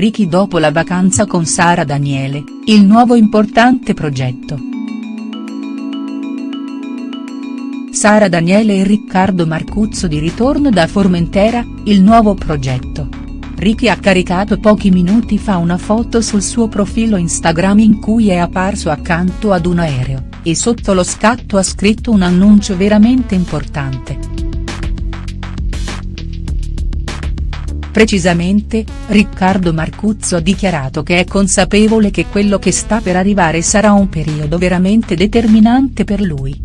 Ricky dopo la vacanza con Sara Daniele, il nuovo importante progetto. Sara Daniele e Riccardo Marcuzzo di ritorno da Formentera, il nuovo progetto. Ricky ha caricato pochi minuti fa una foto sul suo profilo Instagram in cui è apparso accanto ad un aereo, e sotto lo scatto ha scritto un annuncio veramente importante. Precisamente, Riccardo Marcuzzo ha dichiarato che è consapevole che quello che sta per arrivare sarà un periodo veramente determinante per lui.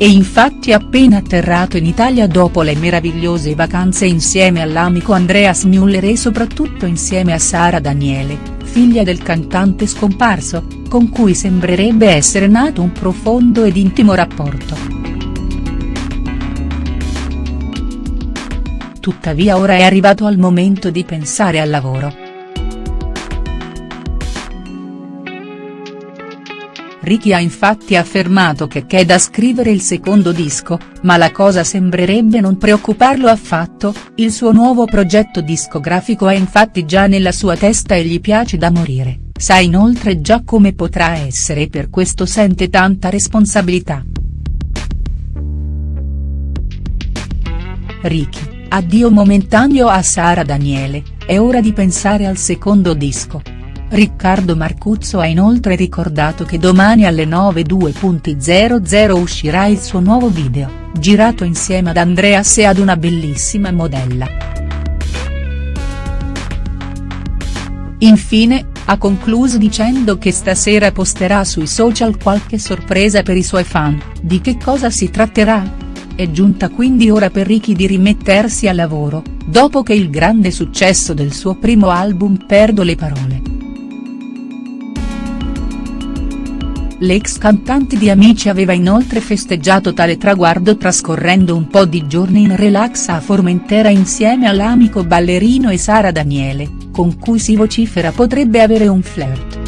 E infatti appena atterrato in Italia dopo le meravigliose vacanze insieme all'amico Andreas Müller e soprattutto insieme a Sara Daniele, figlia del cantante scomparso, con cui sembrerebbe essere nato un profondo ed intimo rapporto. Tuttavia ora è arrivato al momento di pensare al lavoro. Ricky ha infatti affermato che c'è da scrivere il secondo disco, ma la cosa sembrerebbe non preoccuparlo affatto, il suo nuovo progetto discografico è infatti già nella sua testa e gli piace da morire, sa inoltre già come potrà essere e per questo sente tanta responsabilità. Ricky Addio momentaneo a Sara Daniele, è ora di pensare al secondo disco. Riccardo Marcuzzo ha inoltre ricordato che domani alle 9.00 uscirà il suo nuovo video, girato insieme ad Andreas e ad una bellissima modella. Infine, ha concluso dicendo che stasera posterà sui social qualche sorpresa per i suoi fan, di che cosa si tratterà?. È giunta quindi ora per Ricky di rimettersi al lavoro, dopo che il grande successo del suo primo album Perdo le parole. L'ex cantante di Amici aveva inoltre festeggiato tale traguardo trascorrendo un po' di giorni in relax a Formentera insieme all'amico ballerino e Sara Daniele, con cui si vocifera potrebbe avere un flirt.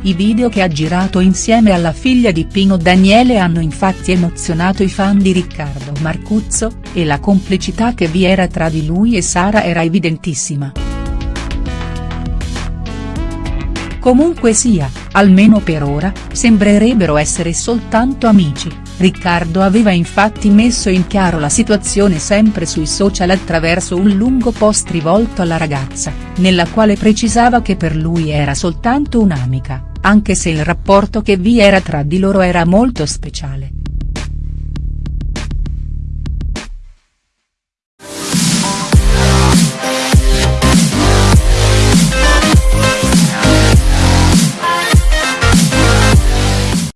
I video che ha girato insieme alla figlia di Pino Daniele hanno infatti emozionato i fan di Riccardo Marcuzzo, e la complicità che vi era tra di lui e Sara era evidentissima. Comunque sia, almeno per ora, sembrerebbero essere soltanto amici, Riccardo aveva infatti messo in chiaro la situazione sempre sui social attraverso un lungo post rivolto alla ragazza, nella quale precisava che per lui era soltanto un'amica, anche se il rapporto che vi era tra di loro era molto speciale.